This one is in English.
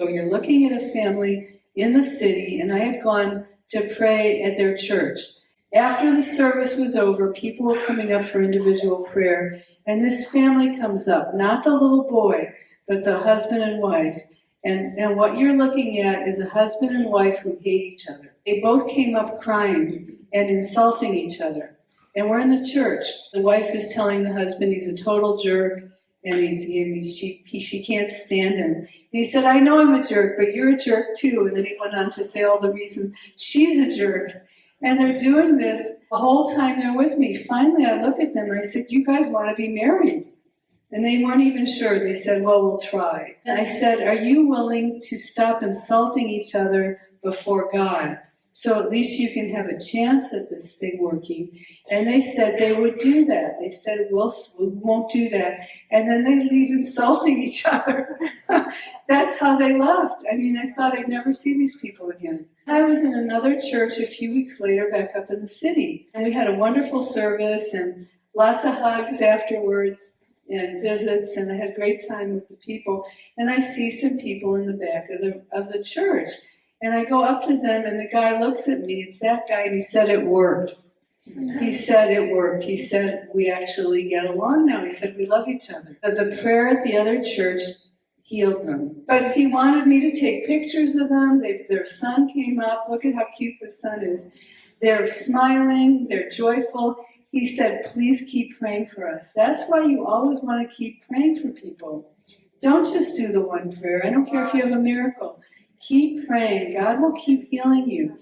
So you're looking at a family in the city, and I had gone to pray at their church. After the service was over, people were coming up for individual prayer, and this family comes up, not the little boy, but the husband and wife. And, and what you're looking at is a husband and wife who hate each other. They both came up crying and insulting each other. And we're in the church. The wife is telling the husband he's a total jerk and he's, and he, she, he, she can't stand him. And he said, I know I'm a jerk, but you're a jerk too. And then he went on to say all the reasons she's a jerk. And they're doing this the whole time they're with me. Finally, I look at them and I said, you guys want to be married? And they weren't even sure. They said, well, we'll try. I said, are you willing to stop insulting each other before God? So at least you can have a chance at this thing working. And they said they would do that. They said, we'll, we won't do that. And then they leave insulting each other. That's how they left. I mean, I thought I'd never see these people again. I was in another church a few weeks later back up in the city. And we had a wonderful service and lots of hugs afterwards and visits and I had a great time with the people. And I see some people in the back of the, of the church. And I go up to them and the guy looks at me, it's that guy, and he said it worked. He said it worked. He said we actually get along now. He said we love each other. But the prayer at the other church healed them. But he wanted me to take pictures of them. They, their son came up. Look at how cute the son is. They're smiling, they're joyful. He said, please keep praying for us. That's why you always want to keep praying for people. Don't just do the one prayer. I don't care if you have a miracle. Keep praying. God will keep healing you.